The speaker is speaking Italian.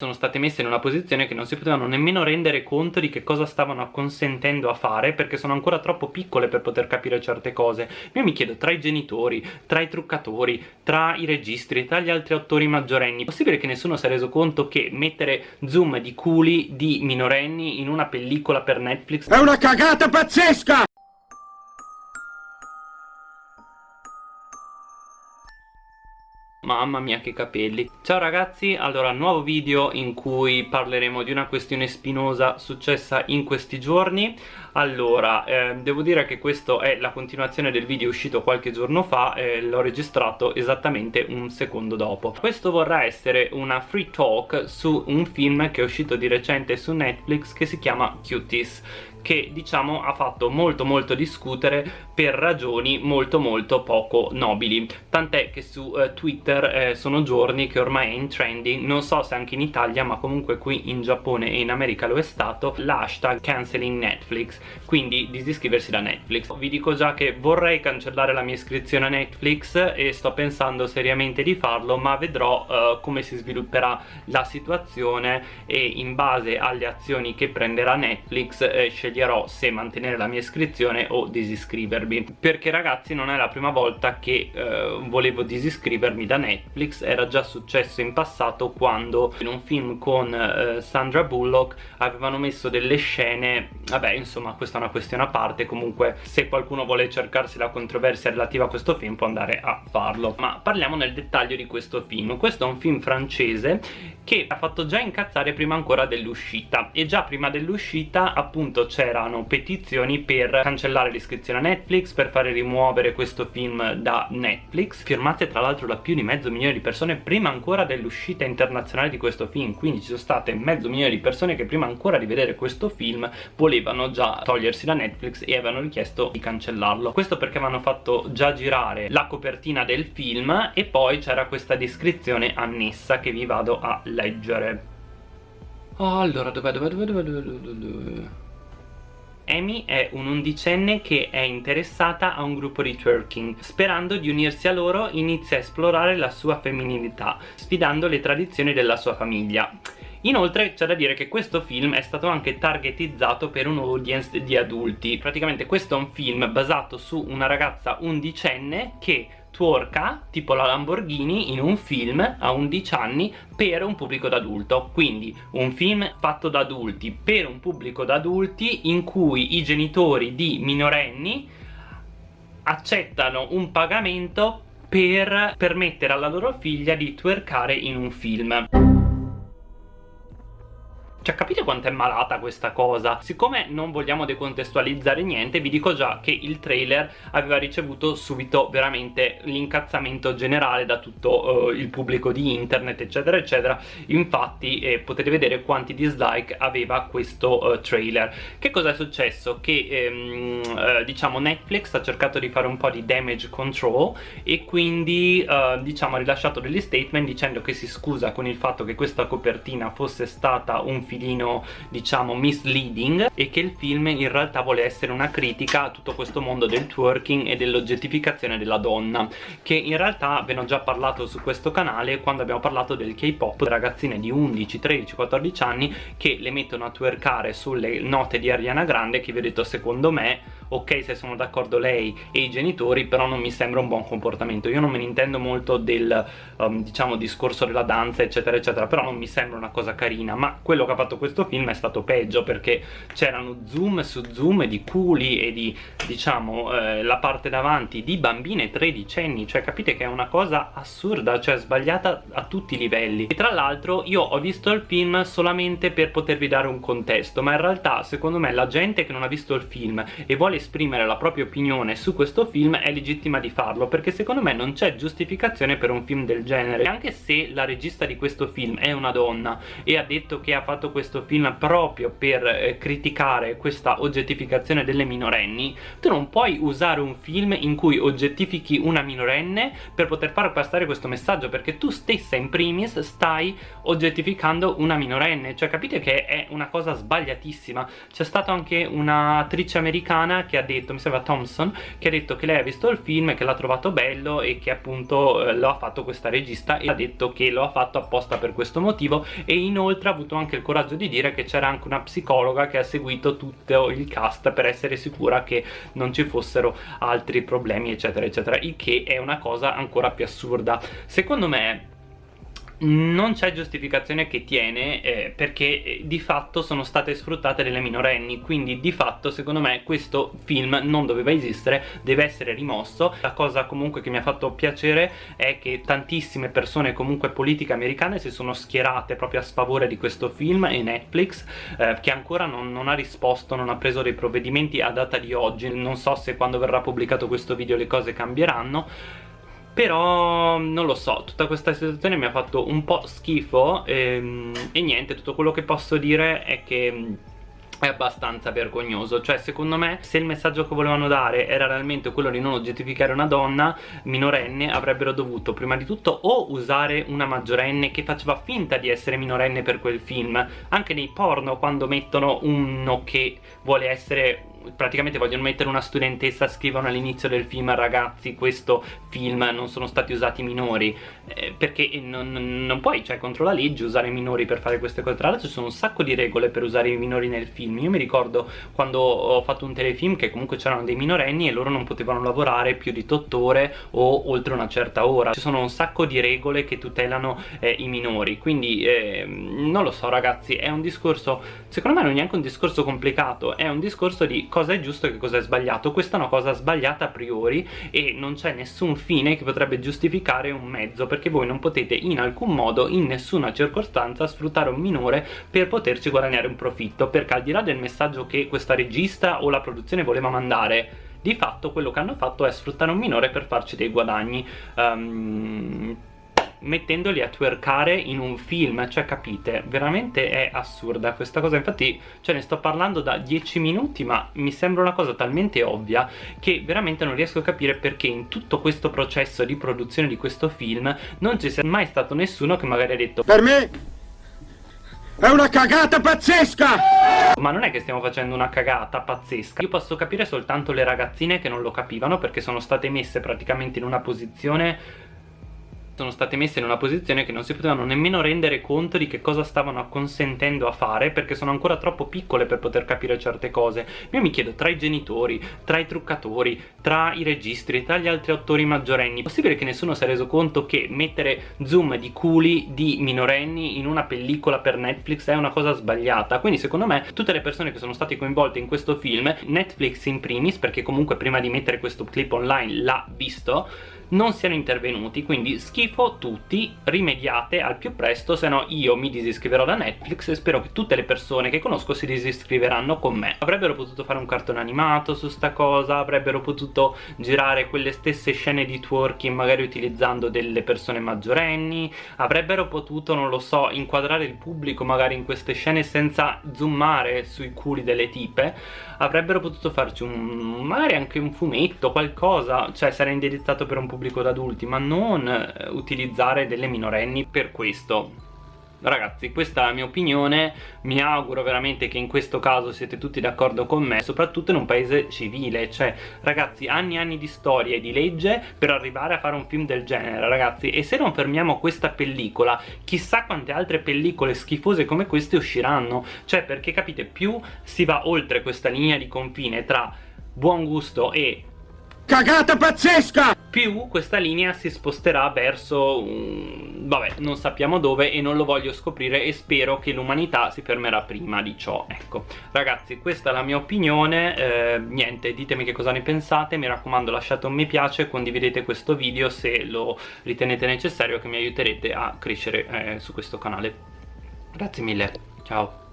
sono state messe in una posizione che non si potevano nemmeno rendere conto di che cosa stavano consentendo a fare perché sono ancora troppo piccole per poter capire certe cose io mi chiedo tra i genitori, tra i truccatori, tra i registri, tra gli altri attori maggiorenni è possibile che nessuno si è reso conto che mettere zoom di culi di minorenni in una pellicola per Netflix è una cagata pazzesca! Mamma mia che capelli. Ciao ragazzi, allora nuovo video in cui parleremo di una questione spinosa successa in questi giorni Allora, eh, devo dire che questo è la continuazione del video uscito qualche giorno fa e l'ho registrato esattamente un secondo dopo. Questo vorrà essere una free talk su un film che è uscito di recente su Netflix che si chiama Cuties che diciamo ha fatto molto molto discutere per ragioni molto molto poco nobili. Tant'è che su eh, Twitter eh, sono giorni che ormai è in trending. Non so se anche in Italia ma comunque qui in Giappone e in America lo è stato l'hashtag canceling Netflix quindi disiscriversi da Netflix. Vi dico già che vorrei cancellare la mia iscrizione a Netflix e sto pensando seriamente di farlo ma vedrò uh, come si svilupperà la situazione e in base alle azioni che prenderà Netflix eh, sceglierò se mantenere la mia iscrizione o disiscrivermi. Perché ragazzi non è la prima volta che eh, volevo disiscrivermi da Netflix. Era già successo in passato quando in un film con eh, Sandra Bullock avevano messo delle scene vabbè insomma questa è una questione a parte. Comunque se qualcuno vuole cercarsi la controversia relativa a questo film può andare a farlo. Ma parliamo nel dettaglio di questo film. Questo è un film francese che ha fatto già incazzare prima ancora dell'uscita. E già prima dell'uscita appunto c'erano petizioni per cancellare l'iscrizione a Netflix per fare rimuovere questo film da Netflix firmate tra l'altro da più di mezzo milione di persone prima ancora dell'uscita internazionale di questo film. Quindi ci sono state mezzo milione di persone che prima ancora di vedere questo film volevano già togliersi da Netflix e avevano richiesto di cancellarlo questo perché avevano fatto già girare la copertina del film e poi c'era questa descrizione annessa che vi vado a leggere allora dov'è dov'è dov'è dov'è dov'è dov'è Amy è un'undicenne che è interessata a un gruppo di twerking. Sperando di unirsi a loro inizia a esplorare la sua femminilità, sfidando le tradizioni della sua famiglia. Inoltre c'è da dire che questo film è stato anche targetizzato per un audience di adulti. Praticamente questo è un film basato su una ragazza undicenne che twerka tipo la Lamborghini in un film a 11 anni per un pubblico d'adulto quindi un film fatto da adulti per un pubblico d'adulti in cui i genitori di minorenni accettano un pagamento per permettere alla loro figlia di twerkare in un film cioè capite quanto è malata questa cosa? Siccome non vogliamo decontestualizzare niente vi dico già che il trailer aveva ricevuto subito veramente l'incazzamento generale da tutto uh, il pubblico di internet eccetera eccetera infatti eh, potete vedere quanti dislike aveva questo uh, trailer che cosa è successo? Che ehm, uh, diciamo Netflix ha cercato di fare un po' di damage control e quindi diciamo ha rilasciato degli statement dicendo che si scusa con il fatto che questa copertina fosse stata un film filino diciamo misleading e che il film in realtà vuole essere una critica a tutto questo mondo del twerking e dell'oggettificazione della donna che in realtà ve ne ho già parlato su questo canale quando abbiamo parlato del K-pop ragazzine di 11, 13, 14 anni che le mettono a twerkare sulle note di Ariana Grande che vi ho detto secondo me ok se sono d'accordo lei e i genitori però non mi sembra un buon comportamento. Io non me ne intendo molto del um, diciamo discorso della danza eccetera eccetera però non mi sembra una cosa carina ma quello che ha fatto questo film è stato peggio perché c'erano zoom su zoom di culi e di diciamo eh, la parte davanti di bambine tredicenni cioè capite che è una cosa assurda cioè sbagliata a tutti i livelli. E tra l'altro io ho visto il film solamente per potervi dare un contesto ma in realtà secondo me la gente che non ha visto il film e vuole esprimere la propria opinione su questo film è legittima di farlo perché secondo me non c'è giustificazione per un film del genere. Anche se la regista di questo film è una donna e ha detto che ha fatto questo film proprio per eh, criticare questa oggettificazione delle minorenni tu non puoi usare un film in cui oggettifichi una minorenne per poter far passare questo messaggio perché tu stessa in primis stai oggettificando una minorenne. Cioè capite che è una cosa sbagliatissima. C'è stata anche un'attrice americana che ha detto, mi sembra Thompson che ha detto che lei ha visto il film che l'ha trovato bello e che appunto eh, lo ha fatto questa regista e ha detto che lo ha fatto apposta per questo motivo e inoltre ha avuto anche il coraggio di dire che c'era anche una psicologa che ha seguito tutto il cast per essere sicura che non ci fossero altri problemi eccetera eccetera il che è una cosa ancora più assurda. Secondo me non c'è giustificazione che tiene eh, perché eh, di fatto sono state sfruttate delle minorenni quindi di fatto secondo me questo film non doveva esistere deve essere rimosso. La cosa comunque che mi ha fatto piacere è che tantissime persone comunque politiche americane si sono schierate proprio a sfavore di questo film e Netflix eh, che ancora non, non ha risposto non ha preso dei provvedimenti a data di oggi. Non so se quando verrà pubblicato questo video le cose cambieranno però non lo so, tutta questa situazione mi ha fatto un po' schifo e, ehm, e niente, tutto quello che posso dire è che è abbastanza vergognoso. Cioè secondo me se il messaggio che volevano dare era realmente quello di non oggettificare una donna minorenne avrebbero dovuto prima di tutto o usare una maggiorenne che faceva finta di essere minorenne per quel film. Anche nei porno quando mettono uno che vuole essere praticamente vogliono mettere una studentessa scrivono all'inizio del film ragazzi questo film non sono stati usati minori. Eh, perché non, non, puoi cioè contro la legge usare minori per fare queste cose. Tra l'altro ci sono un sacco di regole per usare i minori nel film. Io mi ricordo quando ho fatto un telefilm che comunque c'erano dei minorenni e loro non potevano lavorare più di 8 ore o oltre una certa ora. Ci sono un sacco di regole che tutelano eh, i minori. Quindi eh, non lo so ragazzi è un discorso secondo me non è neanche un discorso complicato è un discorso di cosa è giusto e che cosa è sbagliato. Questa è una cosa sbagliata a priori e non c'è nessun fine che potrebbe giustificare un mezzo perché voi non potete in alcun modo in nessuna circostanza sfruttare un minore per poterci guadagnare un profitto perché al di là del messaggio che questa regista o la produzione voleva mandare di fatto quello che hanno fatto è sfruttare un minore per farci dei guadagni. Um, mettendoli a twerkare in un film cioè capite? Veramente è assurda questa cosa. Infatti cioè ne sto parlando da 10 minuti ma mi sembra una cosa talmente ovvia che veramente non riesco a capire perché in tutto questo processo di produzione di questo film non ci sia mai stato nessuno che magari ha detto per me è una cagata pazzesca! Ma non è che stiamo facendo una cagata pazzesca. Io posso capire soltanto le ragazzine che non lo capivano Perché sono state messe praticamente in una posizione sono state messe in una posizione che non si potevano nemmeno rendere conto di che cosa stavano consentendo a fare perché sono ancora troppo piccole per poter capire certe cose. Io mi chiedo tra i genitori, tra i truccatori, tra i registri, tra gli altri attori maggiorenni è possibile che nessuno si è reso conto che mettere zoom di culi di minorenni in una pellicola per Netflix è una cosa sbagliata? Quindi secondo me tutte le persone che sono state coinvolte in questo film Netflix in primis perché comunque prima di mettere questo clip online l'ha visto non siano intervenuti quindi schifo tutti rimediate al più presto se no io mi disiscriverò da Netflix e spero che tutte le persone che conosco si disiscriveranno con me. Avrebbero potuto fare un cartone animato su sta cosa avrebbero potuto girare quelle stesse scene di twerking magari utilizzando delle persone maggiorenni avrebbero potuto non lo so inquadrare il pubblico magari in queste scene senza zoomare sui culi delle tipe avrebbero potuto farci un magari anche un fumetto qualcosa cioè sarà indirizzato per un pubblico pubblico d'adulti ma non eh, utilizzare delle minorenni per questo. Ragazzi questa è la mia opinione, mi auguro veramente che in questo caso siete tutti d'accordo con me Soprattutto in un paese civile, cioè ragazzi anni e anni di storia e di legge per arrivare a fare un film del genere ragazzi. E se non fermiamo questa pellicola, chissà quante altre pellicole schifose come queste usciranno. Cioè perché capite più si va oltre questa linea di confine tra buon gusto e Cagata pazzesca! Più questa linea si sposterà verso... Um, vabbè, non sappiamo dove e non lo voglio scoprire e spero che l'umanità si fermerà prima di ciò. Ecco, ragazzi, questa è la mia opinione. Eh, niente, ditemi che cosa ne pensate. Mi raccomando, lasciate un mi piace condividete questo video se lo ritenete necessario che mi aiuterete a crescere eh, su questo canale. Grazie mille, ciao!